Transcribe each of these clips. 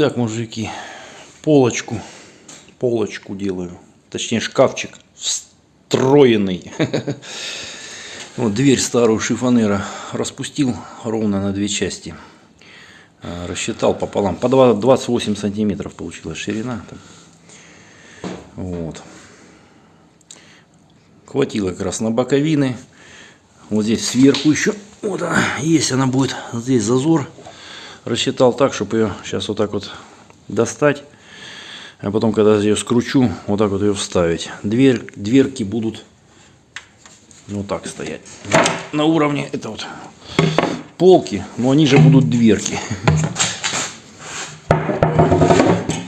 Так, мужики, полочку, полочку делаю. Точнее, шкафчик встроенный. Вот дверь старую шифонера распустил ровно на две части. А, Рассчитал пополам. По 28 сантиметров получилась ширина. Вот. Хватило как раз на боковины. Вот здесь сверху еще. Вот она есть, она будет. Здесь зазор. Рассчитал так, чтобы ее сейчас вот так вот достать. А потом, когда я ее скручу, вот так вот ее вставить. Дверь, дверки будут вот так стоять. На уровне это вот полки, но они же будут дверки.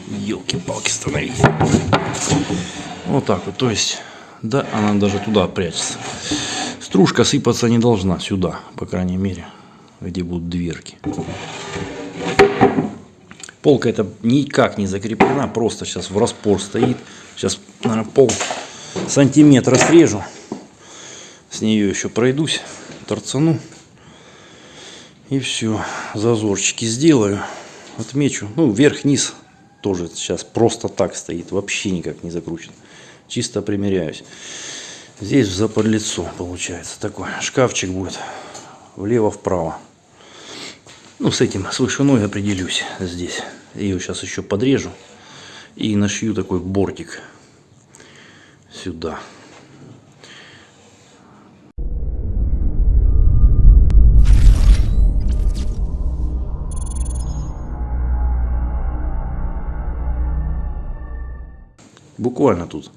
Елки-палки становись. Вот так вот, то есть, да, она даже туда прячется. Стружка сыпаться не должна сюда, по крайней мере, где будут дверки. Полка это никак не закреплена, просто сейчас в распор стоит. Сейчас, наверное, пол сантиметра срежу. С нее еще пройдусь, торцану. И все, зазорчики сделаю, отмечу. Ну, вверх-вниз тоже сейчас просто так стоит, вообще никак не закручен. Чисто примеряюсь. Здесь в заподлицо получается такой шкафчик будет влево-вправо. Ну, с этим, с вышиной определюсь здесь. Ее сейчас еще подрежу. И нашью такой бортик сюда. Буквально тут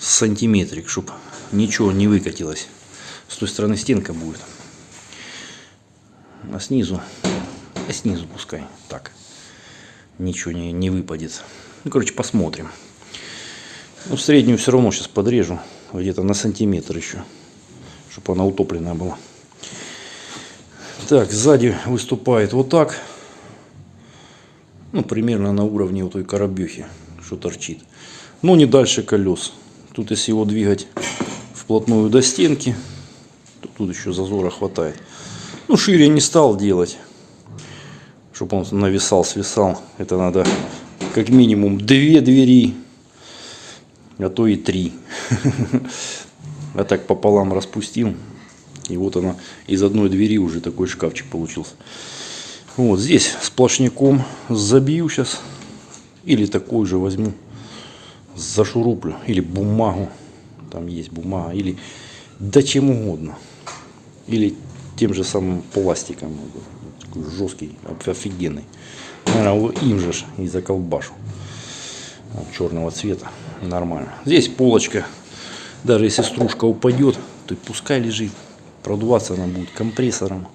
сантиметрик, чтобы ничего не выкатилось. С той стороны стенка будет. А снизу, а снизу пускай так. Ничего не, не выпадет. Ну, короче, посмотрим. Ну, среднюю все равно сейчас подрежу. Где-то на сантиметр еще. Чтобы она утопленная была. Так, сзади выступает вот так. Ну, примерно на уровне вот той коробехи, что торчит. Но не дальше колес. Тут если его двигать вплотную до стенки, то тут еще зазора хватает. Ну, шире не стал делать, чтобы он нависал, свисал. Это надо как минимум две двери, а то и три. А так пополам распустил. И вот она из одной двери уже такой шкафчик получился. Вот здесь сплошняком забью сейчас. Или такой же возьму. Зашуруплю. Или бумагу. Там есть бумага. Или да чем угодно. Или тем же самым пластиком. Такой жесткий, офигенный. Наверное, им же и заколбашу. Черного цвета. Нормально. Здесь полочка. Даже если стружка упадет, то пускай лежит. Продуваться она будет компрессором.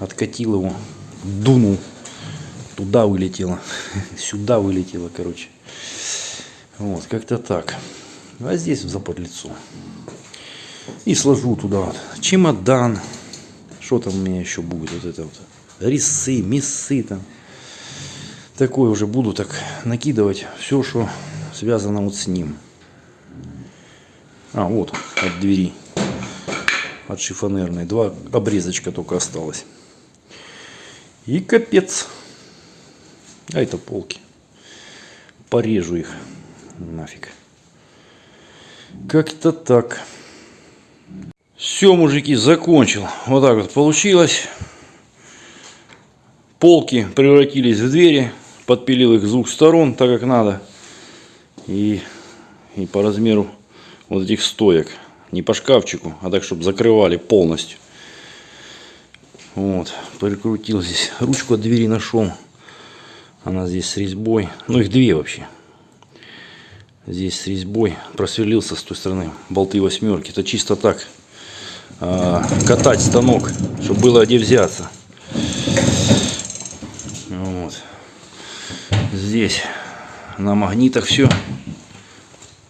Откатил его, дунул. Туда вылетело. Сюда вылетело, короче. Вот, как-то так. А здесь в заподлицо. И сложу туда вот чемодан. Что там у меня еще будет? Вот это вот. Рисы, мясы там. Такое уже буду так накидывать все, что связано вот с ним. А, вот, от двери. От шифонерной. Два обрезочка только осталось. И капец. А это полки. Порежу их. Нафиг. Как-то так. Все, мужики, закончил. Вот так вот получилось. Полки превратились в двери. Подпилил их с двух сторон, так как надо. И, и по размеру вот этих стоек. Не по шкафчику, а так, чтобы закрывали полностью. Вот, прикрутил здесь. Ручку от двери нашел. Она здесь с резьбой. Ну, их две вообще. Здесь с резьбой. Просверлился с той стороны. Болты восьмерки. Это чисто так. Э, катать станок, чтобы было где взяться. Вот. Здесь на магнитах все.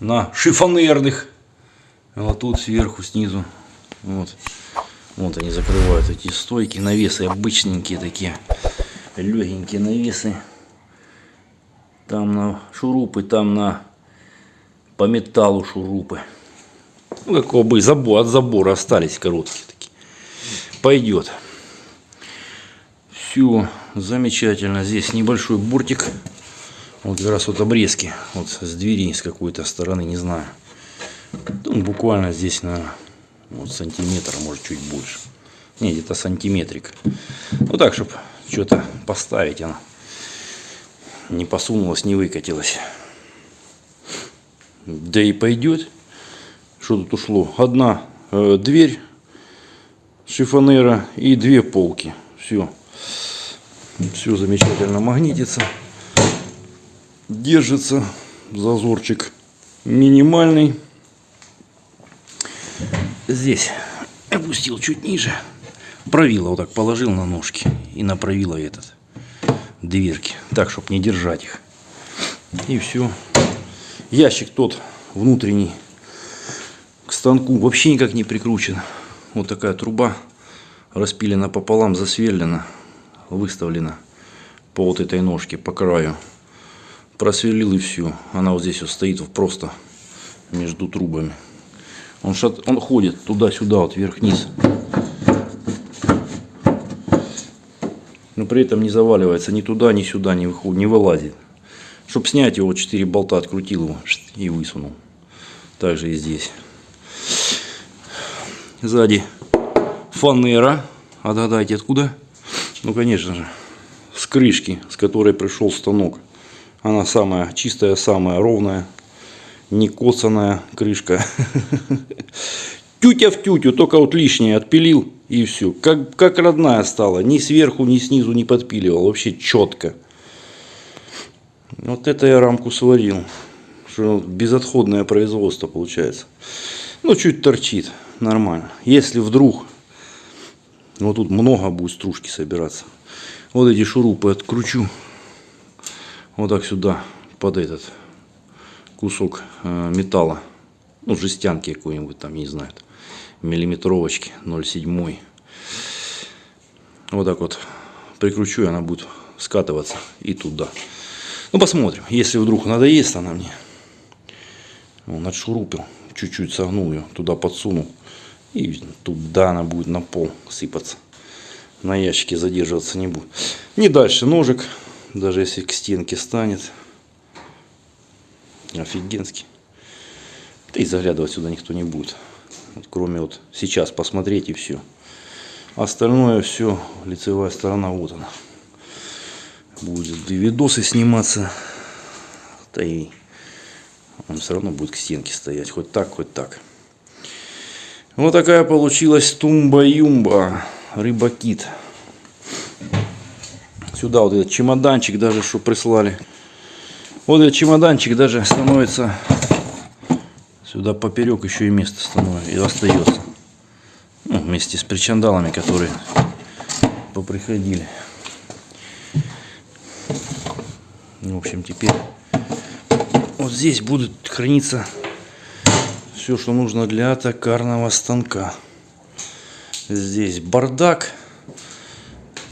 На шифонерных. Вот тут сверху, снизу. Вот. Вот они закрывают эти стойки. Навесы обычненькие такие. Легенькие навесы. Там на шурупы, там на по металлу шурупы. Ну, какого бы забор, от забора остались короткие такие. Пойдет. Все замечательно. Здесь небольшой бортик. Вот как раз вот обрезки. Вот с двери с какой-то стороны, не знаю. Ну, буквально здесь на вот сантиметр, а может чуть больше. Не, где-то сантиметрик. Ну так, чтобы что-то поставить она не посунулась, не выкатилась. Да и пойдет. Что тут ушло? Одна э, дверь шифонера и две полки. Все. Все замечательно магнитится. Держится. Зазорчик минимальный. Здесь опустил чуть ниже. Правило вот так положил на ножки и на правило этот дверки. Так, чтобы не держать их. И все. Ящик тот внутренний к станку вообще никак не прикручен. Вот такая труба распилена пополам, засверлена, выставлена по вот этой ножке, по краю. Просверлил и все. Она вот здесь вот стоит просто между трубами. Он, шат, он ходит туда-сюда, вот вверх-вниз. но при этом не заваливается ни туда, ни сюда, не, выходит, не вылазит. Чтобы снять его, 4 болта открутил его и высунул. Также и здесь. Сзади фанера. А догадайте откуда? Ну, конечно же, с крышки, с которой пришел станок. Она самая чистая, самая ровная, не коцанная крышка. Тютя в тютю, только вот лишнее отпилил и все. Как, как родная стала. Ни сверху, ни снизу не подпиливал. Вообще четко. Вот это я рамку сварил. Безотходное производство получается. Ну, чуть торчит. Нормально. Если вдруг, вот тут много будет стружки собираться. Вот эти шурупы откручу. Вот так сюда, под этот кусок э, металла. Ну, жестянки какой-нибудь там, не знаю миллиметровочки 0,7. Вот так вот прикручу, и она будет скатываться и туда. Ну, посмотрим. Если вдруг надоест она мне, он отшурупил, чуть-чуть согнул ее, туда подсунул. И туда она будет на пол сыпаться. На ящике задерживаться не будет. Не дальше ножик, даже если к стенке станет. Офигенский. Да и заглядывать сюда никто не будет. Кроме вот сейчас посмотреть и все. Остальное все, лицевая сторона, вот она. Будет и видосы сниматься. Да и он все равно будет к стенке стоять. Хоть так, хоть так. Вот такая получилась тумба-юмба. Рыба-кит. Сюда вот этот чемоданчик даже, что прислали. Вот этот чемоданчик даже становится Сюда поперек еще и место становится и остается. Ну, вместе с причандалами, которые поприходили. В общем, теперь вот здесь будет храниться все, что нужно для токарного станка. Здесь бардак.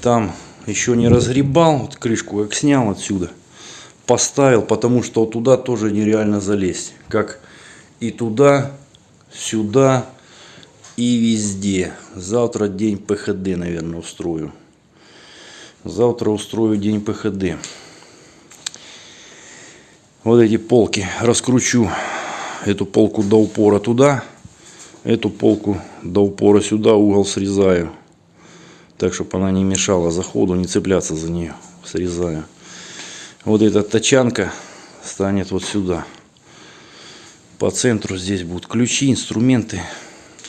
Там еще не разгребал. Вот крышку как снял отсюда. Поставил, потому что туда тоже нереально залезть. Как и туда, сюда и везде. Завтра день ПХД, наверное, устрою. Завтра устрою день ПХД. Вот эти полки раскручу. Эту полку до упора туда. Эту полку до упора сюда. Угол срезаю. Так, чтобы она не мешала заходу, не цепляться за нее. Срезаю. Вот эта тачанка станет вот сюда. По центру здесь будут ключи, инструменты.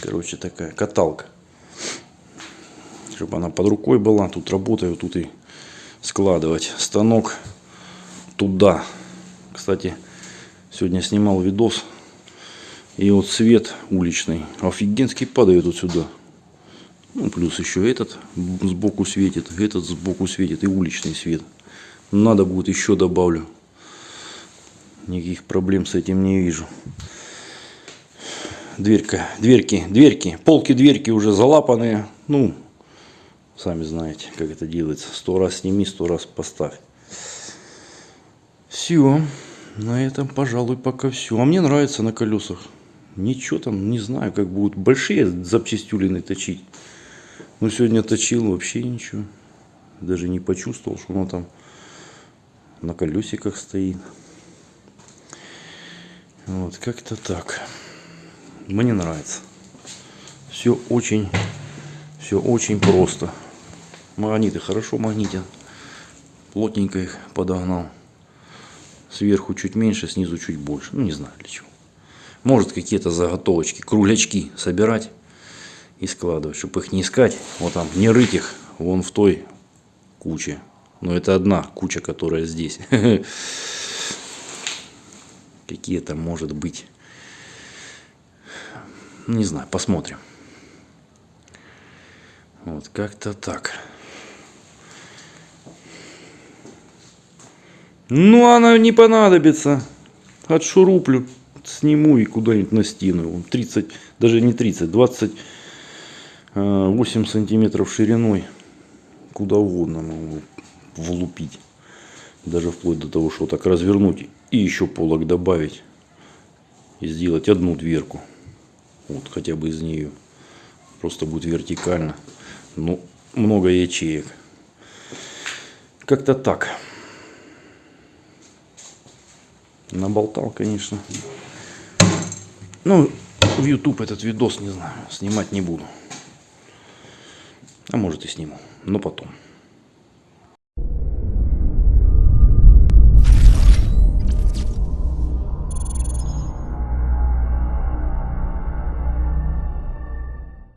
Короче, такая каталка. Чтобы она под рукой была. Тут работаю, тут и складывать. Станок туда. Кстати, сегодня снимал видос. И вот свет уличный. Офигенский падает вот сюда. Ну, плюс еще этот сбоку светит, этот сбоку светит и уличный свет. Надо будет еще добавлю. Никаких проблем с этим не вижу. Дверька, дверки, дверки, полки, дверки уже залапанные. Ну, сами знаете, как это делается. Сто раз сними, сто раз поставь. Все. На этом, пожалуй, пока все. А мне нравится на колесах. Ничего там, не знаю, как будут большие запчастюлины точить. Но сегодня точил вообще ничего. Даже не почувствовал, что оно там на колесиках стоит. Вот, как-то так. Мне нравится. Все очень, все очень просто. Магниты хорошо магнитят. Плотненько их подогнал. Сверху чуть меньше, снизу чуть больше. Ну, не знаю для чего. Может какие-то заготовочки, круглячки собирать и складывать, чтобы их не искать. Вот там, не рыть их вон в той куче. Но это одна куча, которая здесь. Какие-то, может быть. Не знаю, посмотрим. Вот как-то так. Ну, она не понадобится. Отшуруплю, сниму и куда-нибудь на стену. 30, даже не 30, 28 сантиметров шириной. Куда угодно могу влупить. Даже вплоть до того, что так развернуть и еще полок добавить. И сделать одну дверку. Вот хотя бы из нее. Просто будет вертикально. Ну, много ячеек. Как-то так. Наболтал, конечно. Ну, в YouTube этот видос, не знаю, снимать не буду. А может и сниму, но потом.